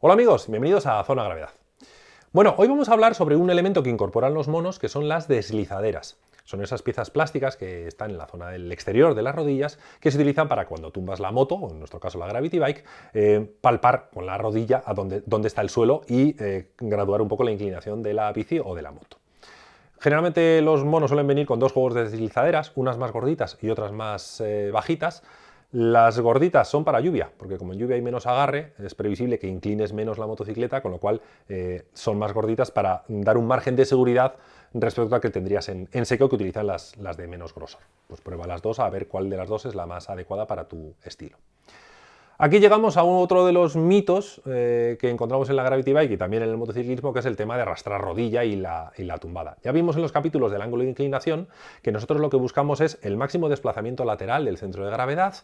Hola amigos, bienvenidos a Zona Gravedad. Bueno, hoy vamos a hablar sobre un elemento que incorporan los monos, que son las deslizaderas. Son esas piezas plásticas que están en la zona del exterior de las rodillas que se utilizan para cuando tumbas la moto, o en nuestro caso la Gravity Bike, eh, palpar con la rodilla a donde, está el suelo y eh, graduar un poco la inclinación de la bici o de la moto. Generalmente los monos suelen venir con dos juegos de deslizaderas, unas más gorditas y otras más eh, bajitas, las gorditas son para lluvia, porque como en lluvia hay menos agarre, es previsible que inclines menos la motocicleta, con lo cual eh, son más gorditas para dar un margen de seguridad respecto a que tendrías en, seco que utilizan las, las, de menos grosor. Pues prueba las dos a ver cuál de las dos es la más adecuada para tu estilo. Aquí llegamos a otro de los mitos eh, que encontramos en la Gravity Bike y también en el motociclismo, que es el tema de arrastrar rodilla y la, tumbada. Ya vimos en los capítulos del ángulo de inclinación que nosotros lo que buscamos es el máximo desplazamiento lateral del centro de gravedad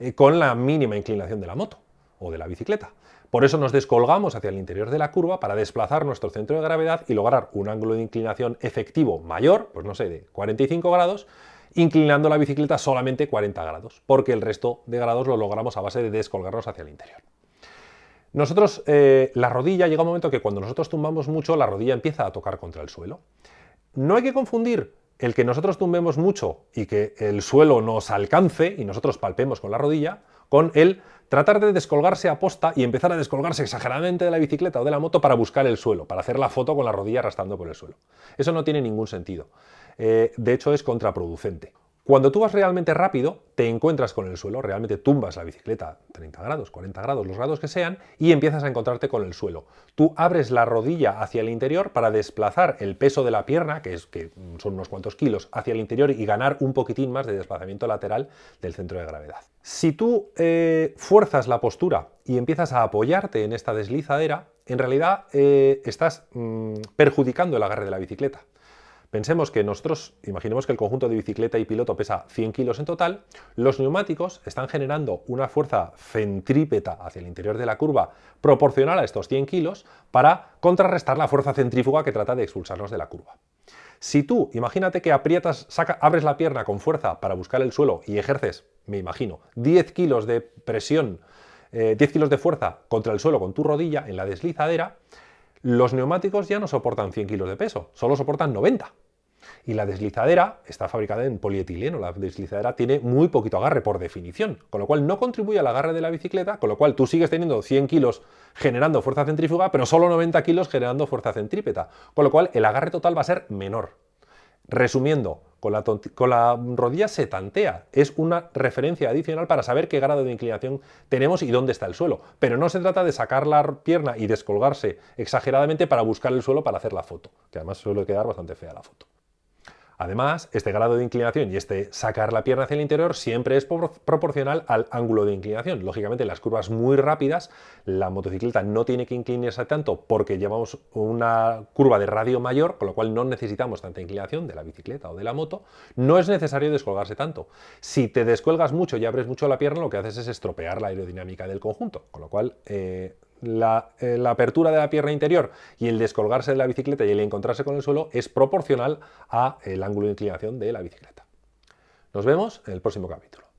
eh, con la mínima inclinación de la moto o de la bicicleta. Por eso nos descolgamos hacia el interior de la curva para desplazar nuestro centro de gravedad y lograr un ángulo de inclinación efectivo mayor, pues no sé, de 45 grados, inclinando la bicicleta solamente 40 grados, porque el resto de grados lo logramos a base de descolgarnos hacia el interior. Nosotros, eh, la rodilla, llega un momento que cuando nosotros tumbamos mucho, la rodilla empieza a tocar contra el suelo. No hay que confundir el que nosotros tumbemos mucho y que el suelo nos alcance y nosotros palpemos con la rodilla, con el tratar de descolgarse a posta y empezar a descolgarse exageradamente de la bicicleta o de la moto para buscar el suelo, para hacer la foto con la rodilla arrastrando por el suelo. Eso no tiene ningún sentido. Eh, de hecho es contraproducente. Cuando tú vas realmente rápido, te encuentras con el suelo, realmente tumbas la bicicleta 30 grados, 40 grados, los grados que sean, y empiezas a encontrarte con el suelo. Tú abres la rodilla hacia el interior para desplazar el peso de la pierna, que, es, que son unos cuantos kilos, hacia el interior y ganar un poquitín más de desplazamiento lateral del centro de gravedad. Si tú eh, fuerzas la postura y empiezas a apoyarte en esta deslizadera, en realidad eh, estás mm, perjudicando el agarre de la bicicleta. Pensemos que nosotros, imaginemos que el conjunto de bicicleta y piloto pesa 100 kilos en total, los neumáticos están generando una fuerza centrípeta hacia el interior de la curva proporcional a estos 100 kilos para contrarrestar la fuerza centrífuga que trata de expulsarnos de la curva. Si tú, imagínate que aprietas, abres la pierna con fuerza para buscar el suelo y ejerces, me imagino, 10 kilos de presión, 10 eh, kilos de fuerza contra el suelo con tu rodilla en la deslizadera, los neumáticos ya no soportan 100 kilos de peso, solo soportan 90. Y la deslizadera está fabricada en polietileno, la deslizadera tiene muy poquito agarre por definición, con lo cual no contribuye al agarre de la bicicleta, con lo cual tú sigues teniendo 100 kilos generando fuerza centrífuga, pero solo 90 kilos generando fuerza centrípeta, con lo cual el agarre total va a ser menor. Resumiendo, con la, rodilla se tantea, es una referencia adicional para saber qué grado de inclinación tenemos y dónde está el suelo, pero no se trata de sacar la pierna y descolgarse exageradamente para buscar el suelo para hacer la foto, que además suele quedar bastante fea la foto. Además, este grado de inclinación y este sacar la pierna hacia el interior siempre es proporcional al ángulo de inclinación. Lógicamente, en las curvas muy rápidas, la motocicleta no tiene que inclinarse tanto porque llevamos una curva de radio mayor, con lo cual no necesitamos tanta inclinación de la bicicleta o de la moto. No es necesario descolgarse tanto. Si te descuelgas mucho y abres mucho la pierna, lo que haces es estropear la aerodinámica del conjunto, con lo cual eh, eh, la, apertura de la pierna interior y el descolgarse de la bicicleta y el encontrarse con el suelo es proporcional al ángulo de inclinación de la bicicleta. Nos vemos en el próximo capítulo.